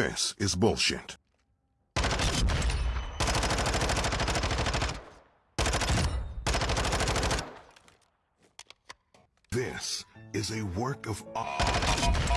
This is bullshit. This is a work of art.